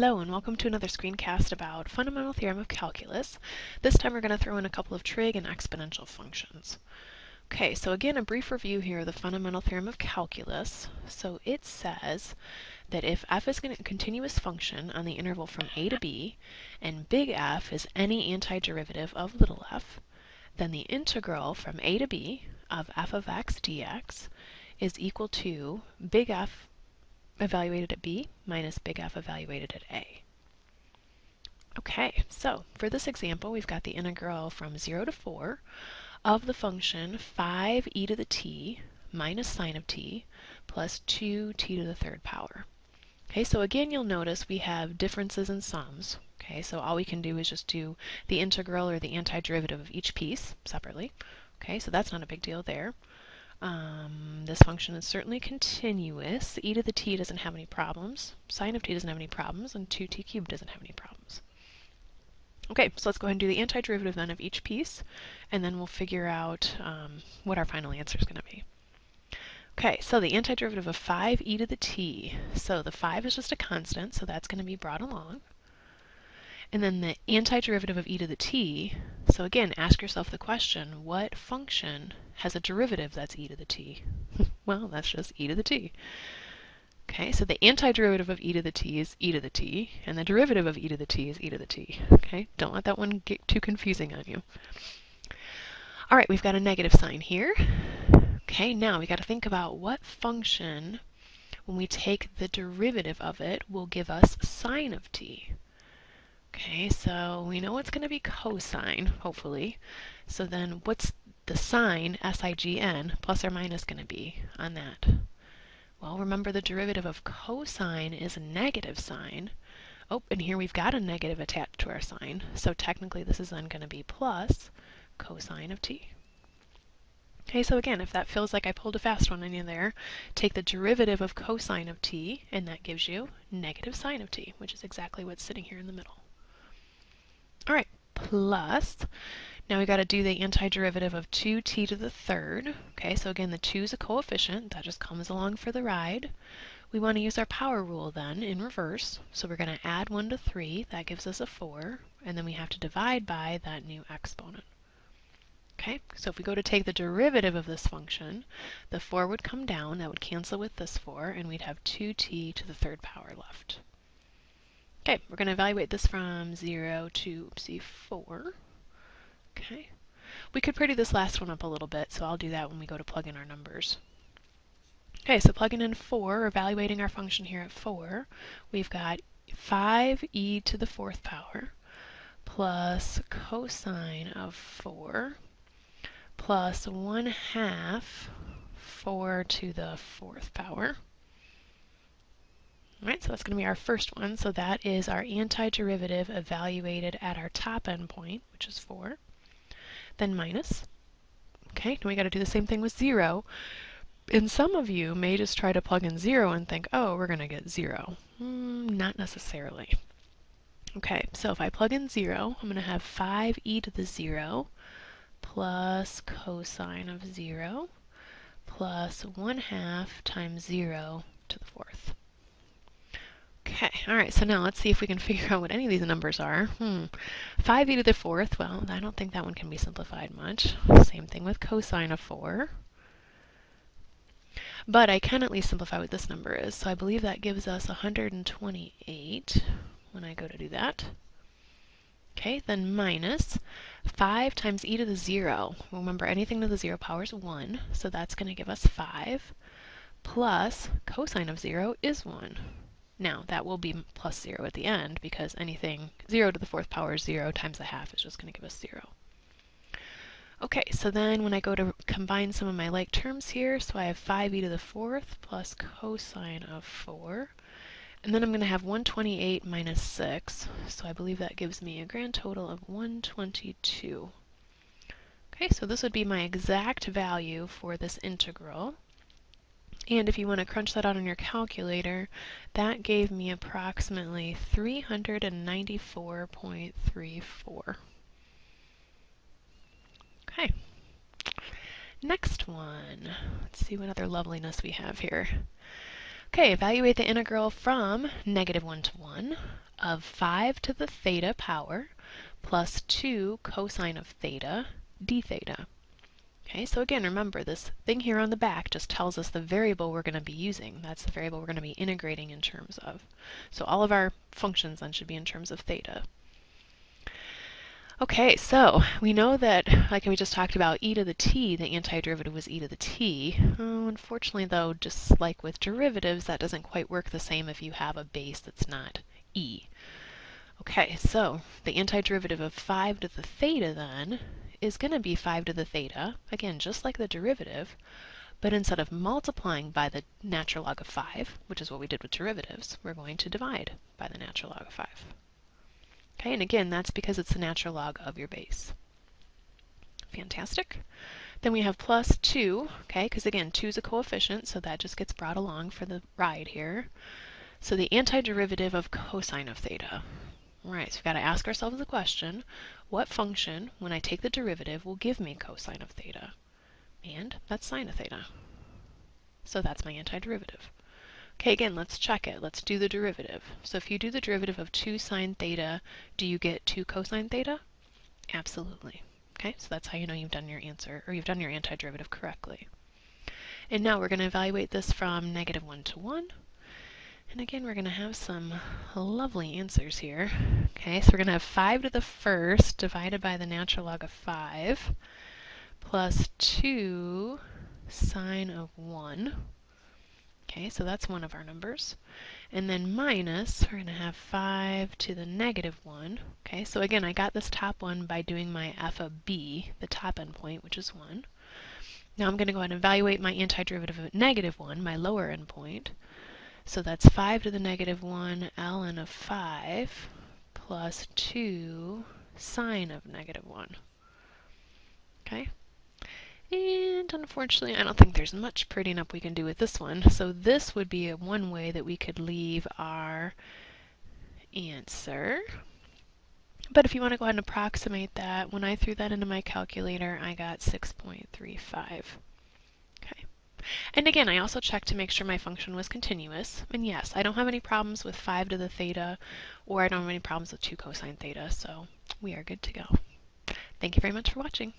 Hello and welcome to another screencast about fundamental theorem of calculus. This time we're going to throw in a couple of trig and exponential functions. Okay, so again a brief review here of the fundamental theorem of calculus. So it says that if f is a continuous function on the interval from a to b, and big F is any antiderivative of little f, then the integral from a to b of f of x dx is equal to big F evaluated at b minus big F evaluated at a. Okay, so for this example, we've got the integral from 0 to 4 of the function 5e to the t minus sine of t plus 2t to the third power. Okay, so again, you'll notice we have differences in sums. Okay, so all we can do is just do the integral or the antiderivative of each piece separately. Okay, so that's not a big deal there. Um, this function is certainly continuous. e to the t doesn't have any problems. Sine of t doesn't have any problems, and 2t cubed doesn't have any problems. Okay, so let's go ahead and do the antiderivative then of each piece, and then we'll figure out um, what our final answer is going to be. Okay, so the antiderivative of 5e to the t. So the 5 is just a constant, so that's going to be brought along. And then the antiderivative of e to the t, so again, ask yourself the question, what function has a derivative that's e to the t? well, that's just e to the t. Okay, so the antiderivative of e to the t is e to the t, and the derivative of e to the t is e to the t. Okay, don't let that one get too confusing on you. All right, we've got a negative sign here. Okay, now we got to think about what function, when we take the derivative of it, will give us sine of t. Okay, so we know it's going to be cosine, hopefully. So then what's the sign, S-I-G-N, plus or minus going to be on that? Well, remember the derivative of cosine is a negative sign. Oh, and here we've got a negative attached to our sign. So technically this is then going to be plus cosine of t. Okay, so again, if that feels like I pulled a fast one in you there, take the derivative of cosine of t, and that gives you negative sine of t, which is exactly what's sitting here in the middle. All right, plus, now we got to do the antiderivative of 2t to the third. Okay, so again, the 2 is a coefficient. That just comes along for the ride. We want to use our power rule then in reverse. So we're going to add 1 to 3. That gives us a 4. And then we have to divide by that new exponent. Okay, so if we go to take the derivative of this function, the 4 would come down. That would cancel with this 4. And we'd have 2t to the third power left. Okay, we're going to evaluate this from 0 to, oopsie, 4. Okay. We could pretty this last one up a little bit, so I'll do that when we go to plug in our numbers. Okay, so plugging in 4, evaluating our function here at 4, we've got 5e to the fourth power plus cosine of 4 plus 1 half 4 to the fourth power all right, so that's going to be our first one. So that is our antiderivative evaluated at our top end point, which is 4. Then minus. Okay, now we got to do the same thing with 0. And some of you may just try to plug in 0 and think, oh, we're going to get 0. Mm, not necessarily. Okay, so if I plug in 0, I'm going to have 5e to the 0 plus cosine of 0 plus 1 half times 0 to the fourth. Okay, all right, so now let's see if we can figure out what any of these numbers are. Hmm. 5e to the fourth, well, I don't think that one can be simplified much. Same thing with cosine of 4. But I can at least simplify what this number is, so I believe that gives us 128 when I go to do that. Okay, then minus 5 times e to the 0. Remember, anything to the 0 power is 1, so that's going to give us 5, plus cosine of 0 is 1. Now, that will be plus 0 at the end because anything 0 to the fourth power is 0 times a half is just going to give us 0. Okay, so then when I go to combine some of my like terms here, so I have 5e to the fourth plus cosine of 4. And then I'm going to have 128 minus 6, so I believe that gives me a grand total of 122. Okay, so this would be my exact value for this integral. And if you want to crunch that out on your calculator, that gave me approximately 394.34. Okay. Next one. Let's see what other loveliness we have here. Okay, evaluate the integral from negative 1 to 1 of 5 to the theta power plus 2 cosine of theta d theta. Okay, so again, remember this thing here on the back just tells us the variable we're going to be using. That's the variable we're going to be integrating in terms of. So all of our functions then should be in terms of theta. Okay, so we know that, like we just talked about, e to the t, the antiderivative was e to the t. Oh, unfortunately, though, just like with derivatives, that doesn't quite work the same if you have a base that's not e. Okay, so the antiderivative of 5 to the theta, then, is going to be 5 to the theta, again, just like the derivative, but instead of multiplying by the natural log of 5, which is what we did with derivatives, we're going to divide by the natural log of 5. Okay, and again, that's because it's the natural log of your base. Fantastic. Then we have plus 2, okay, because again, 2 is a coefficient, so that just gets brought along for the ride here. So the antiderivative of cosine of theta. Right, so we've got to ask ourselves the question, what function, when I take the derivative, will give me cosine of theta? And that's sine of theta. So that's my antiderivative. Okay, again, let's check it. Let's do the derivative. So if you do the derivative of 2 sine theta, do you get 2 cosine theta? Absolutely. Okay, so that's how you know you've done your answer, or you've done your antiderivative correctly. And now we're going to evaluate this from negative 1 to 1. And again, we're going to have some lovely answers here. Okay, so we're going to have 5 to the first divided by the natural log of 5 plus 2 sine of 1 Okay, so that's one of our numbers. And then minus, we're going to have 5 to the negative 1. Okay, so again, I got this top one by doing my f of b, the top endpoint, which is 1. Now I'm going to go ahead and evaluate my antiderivative of negative 1, my lower endpoint. So that's 5 to the negative 1 ln of 5 plus 2 sine of negative 1. Okay, and unfortunately, I don't think there's much prettying up we can do with this one. So this would be one way that we could leave our answer. But if you want to go ahead and approximate that, when I threw that into my calculator, I got 6.35. And again, I also checked to make sure my function was continuous. And yes, I don't have any problems with 5 to the theta, or I don't have any problems with 2 cosine theta, so we are good to go. Thank you very much for watching.